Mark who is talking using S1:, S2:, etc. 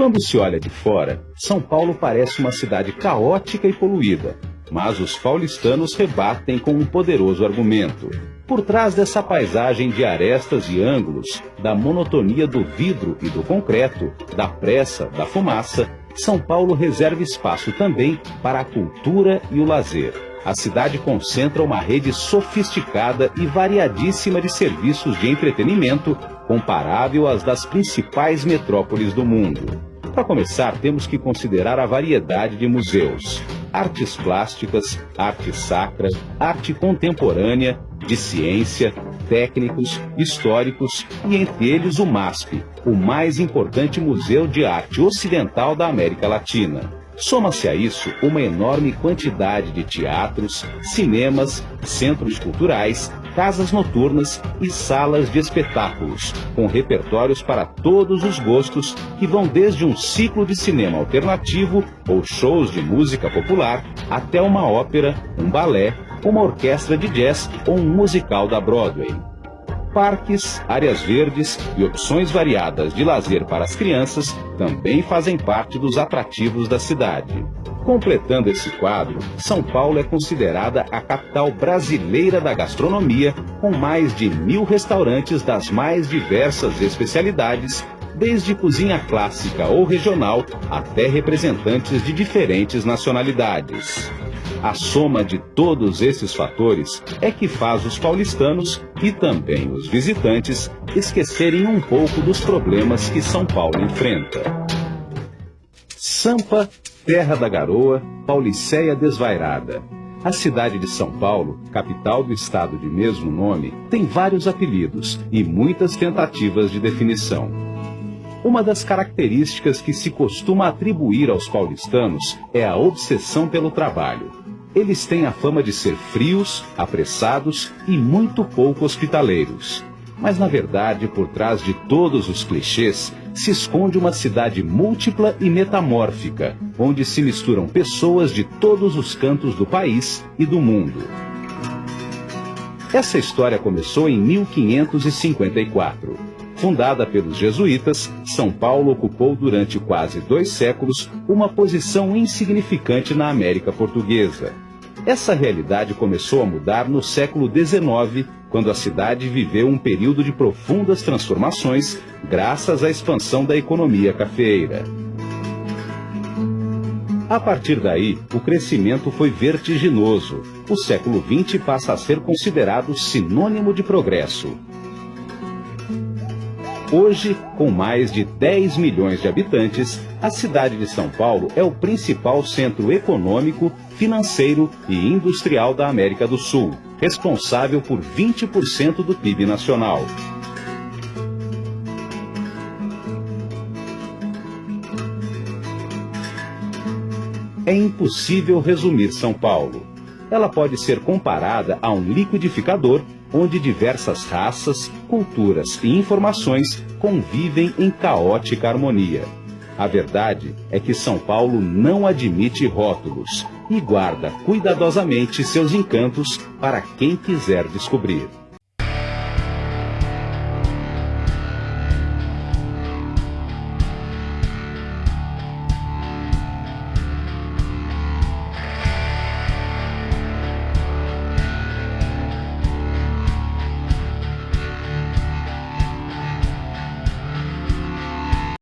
S1: Quando se olha de fora, São Paulo parece uma cidade caótica e poluída, mas os paulistanos rebatem com um poderoso argumento. Por trás dessa paisagem de arestas e ângulos, da monotonia do vidro e do concreto, da pressa, da fumaça, São Paulo reserva espaço também para a cultura e o lazer. A cidade concentra uma rede sofisticada e variadíssima de serviços de entretenimento, comparável às das principais metrópoles do mundo. Para começar, temos que considerar a variedade de museus. Artes plásticas, arte sacra, arte contemporânea, de ciência, técnicos, históricos e entre eles o MASP, o mais importante museu de arte ocidental da América Latina. Soma-se a isso uma enorme quantidade de teatros, cinemas, centros culturais, casas noturnas e salas de espetáculos, com repertórios para todos os gostos, que vão desde um ciclo de cinema alternativo ou shows de música popular, até uma ópera, um balé, uma orquestra de jazz ou um musical da Broadway. Parques, áreas verdes e opções variadas de lazer para as crianças também fazem parte dos atrativos da cidade. Completando esse quadro, São Paulo é considerada a capital brasileira da gastronomia, com mais de mil restaurantes das mais diversas especialidades, desde cozinha clássica ou regional até representantes de diferentes nacionalidades. A soma de todos esses fatores é que faz os paulistanos e também os visitantes esquecerem um pouco dos problemas que São Paulo enfrenta. Sampa, Terra da Garoa, Paulicéia Desvairada. A cidade de São Paulo, capital do estado de mesmo nome, tem vários apelidos e muitas tentativas de definição. Uma das características que se costuma atribuir aos paulistanos é a obsessão pelo trabalho. Eles têm a fama de ser frios, apressados e muito pouco hospitaleiros. Mas na verdade, por trás de todos os clichês, se esconde uma cidade múltipla e metamórfica, onde se misturam pessoas de todos os cantos do país e do mundo. Essa história começou em 1554. Fundada pelos jesuítas, São Paulo ocupou durante quase dois séculos uma posição insignificante na América Portuguesa. Essa realidade começou a mudar no século XIX, quando a cidade viveu um período de profundas transformações graças à expansão da economia cafeeira. A partir daí, o crescimento foi vertiginoso. O século XX passa a ser considerado sinônimo de progresso. Hoje, com mais de 10 milhões de habitantes, a cidade de São Paulo é o principal centro econômico, financeiro e industrial da América do Sul, responsável por 20% do PIB nacional. É impossível resumir São Paulo. Ela pode ser comparada a um liquidificador onde diversas raças, culturas e informações convivem em caótica harmonia. A verdade é que São Paulo não admite rótulos e guarda cuidadosamente seus encantos para quem quiser descobrir.